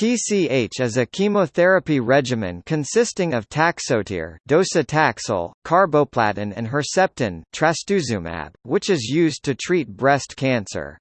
TCH is a chemotherapy regimen consisting of taxotere, docetaxel, carboplatin and Herceptin, trastuzumab, which is used to treat breast cancer.